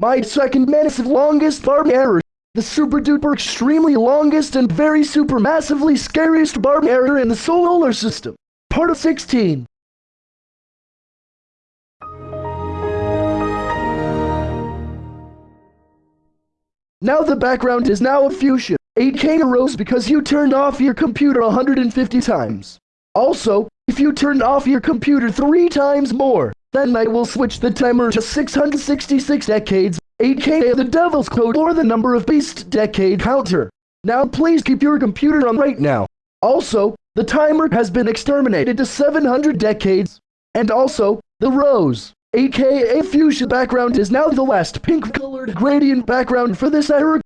My second massive longest barb error. The super duper extremely longest and very super massively scariest barb error in the solar system. Part of 16. Now the background is now a fuchsia. 8K arose because you turned off your computer 150 times. Also, if you turned off your computer three times more, then I will switch the timer to 666 decades, aka the devil's code or the number of beast decade counter. Now please keep your computer on right now. Also, the timer has been exterminated to 700 decades. And also, the rose, aka fuchsia background is now the last pink colored gradient background for this era.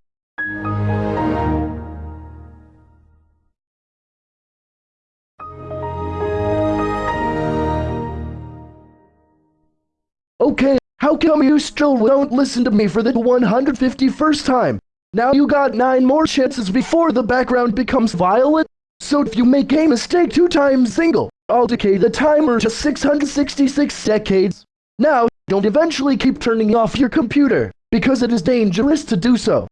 Okay, how come you still don't listen to me for the 151st time? Now you got 9 more chances before the background becomes violet. So if you make a mistake two times single, I'll decay the timer to 666 decades. Now, don't eventually keep turning off your computer, because it is dangerous to do so.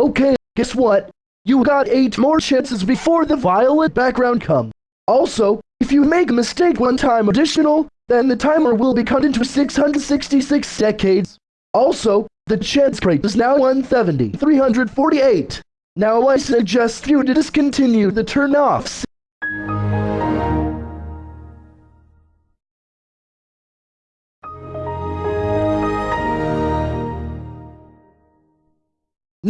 Okay, guess what? You got 8 more chances before the violet background comes. Also, if you make a mistake one time additional, then the timer will be cut into 666 decades. Also, the chance rate is now 170, 348. Now I suggest you to discontinue the turn-offs.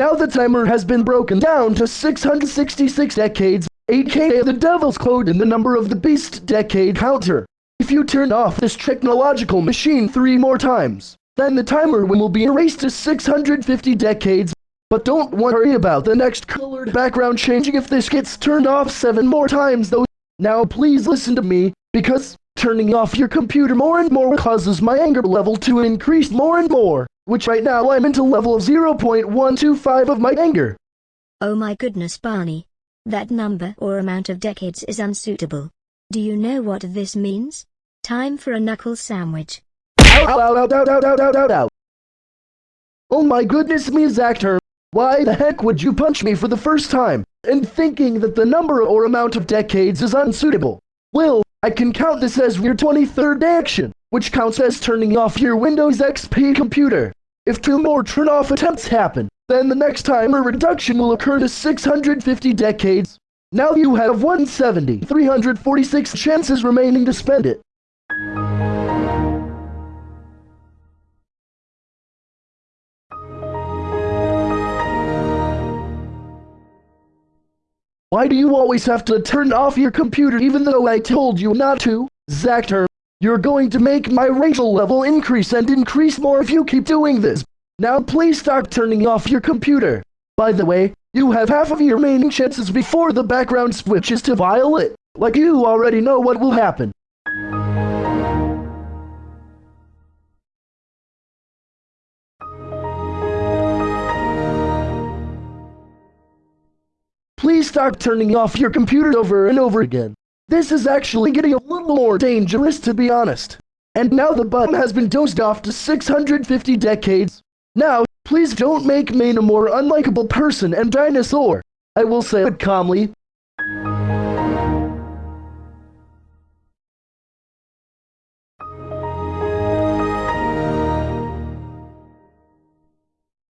Now the timer has been broken down to 666 decades, aka the devil's code in the number of the beast decade counter. If you turn off this technological machine three more times, then the timer will be erased to 650 decades. But don't worry about the next colored background changing if this gets turned off seven more times though. Now please listen to me, because turning off your computer more and more causes my anger level to increase more and more which right now I'm into level of 0.125 of my anger. Oh my goodness Barney. That number or amount of decades is unsuitable. Do you know what this means? Time for a knuckle sandwich. Ow, ow, ow, oh my goodness me Zactor. Why the heck would you punch me for the first time, and thinking that the number or amount of decades is unsuitable? Well, I can count this as your 23rd action, which counts as turning off your Windows XP computer. If two more turn-off attempts happen, then the next time a reduction will occur to 650 decades. Now you have 170, 346 chances remaining to spend it. Why do you always have to turn off your computer even though I told you not to? Zactor, you're going to make my racial level increase and increase more if you keep doing this. Now please start turning off your computer. By the way, you have half of your remaining chances before the background switches to violet. Like you already know what will happen. Please start turning off your computer over and over again. This is actually getting a little more dangerous to be honest. And now the button has been dozed off to 650 decades. Now, please don't make me a more unlikable person and dinosaur. I will say it calmly.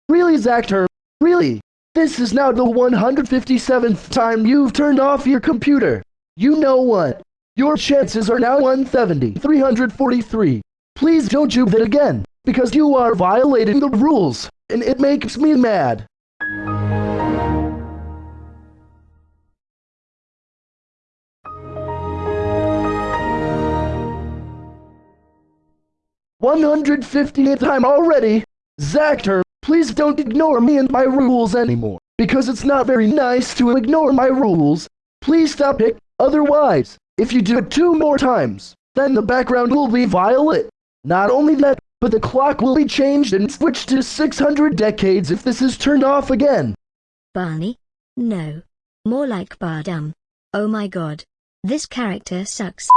Really, Zactor? Really? This is now the 157th time you've turned off your computer. You know what? Your chances are now 170, 343. Please don't do that again, because you are violating the rules, and it makes me mad. One hundred fiftieth time already. Zactor, please don't ignore me and my rules anymore, because it's not very nice to ignore my rules. Please stop it. Otherwise, if you do it two more times, then the background will be violet. Not only that, but the clock will be changed and switched to 600 decades if this is turned off again. Barney? No. More like Bardum. Oh my god. This character sucks.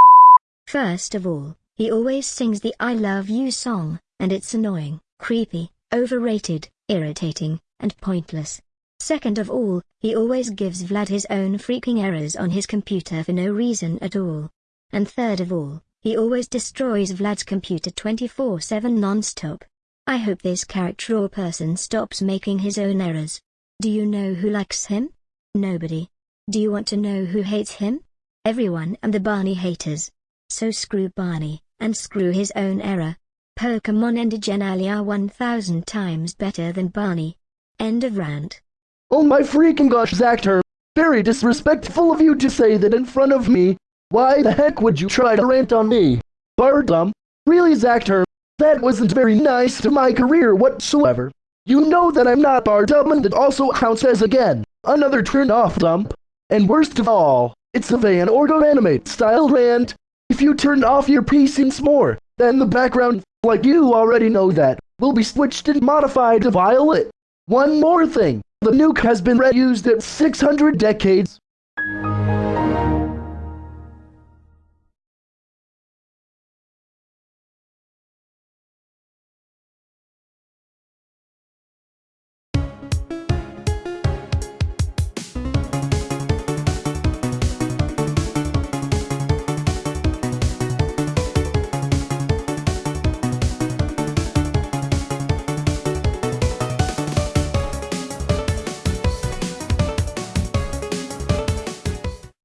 First of all, he always sings the I love you song, and it's annoying, creepy, overrated, irritating, and pointless. Second of all, he always gives Vlad his own freaking errors on his computer for no reason at all. And third of all, he always destroys Vlad's computer 24-7 non-stop. I hope this character or person stops making his own errors. Do you know who likes him? Nobody. Do you want to know who hates him? Everyone and the Barney haters. So screw Barney, and screw his own error. Pokemon and Genali are 1000 times better than Barney. End of rant. Oh my freaking gosh, Zactor. Very disrespectful of you to say that in front of me. Why the heck would you try to rant on me? Bardum? Really, Zactor? That wasn't very nice to my career whatsoever. You know that I'm not Bardum and that also counts as again. Another turn off dump. And worst of all, it's a Vyond or GoAnimate style rant. If you turn off your PC more, then the background, like you already know that, will be switched and modified to violet. One more thing. The nuke has been reused at 600 decades.